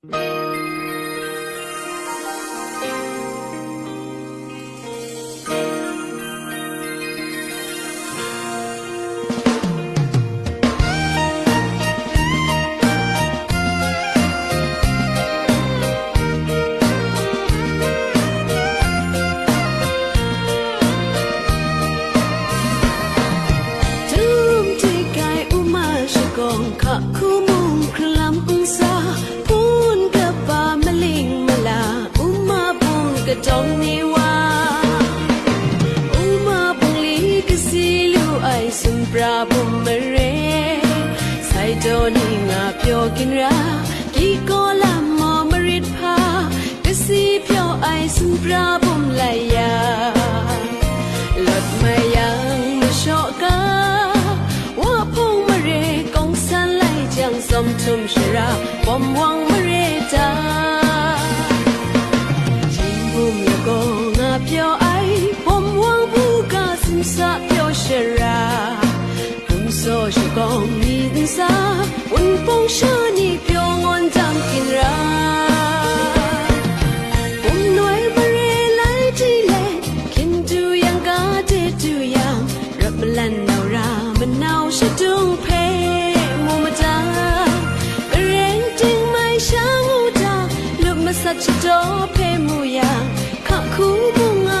Tum tikai กระจงนี่ว่าอุมาปงลีก็สิลูไอสุนปราบมเรไซโจนี่งาเปียวกินรากีโกลามมอมริดพาก็สิเปียวไอสุนปราบมไลยาลดมายังมาชอกาว่าพงมเรกองสันไลจังสมทุมชราปอมวังมเรจา 萨飘雪啊，红色是光明萨，温风是你飘安当天啊。ချစ်တော်ဖေမှုရာခခုမှုငါ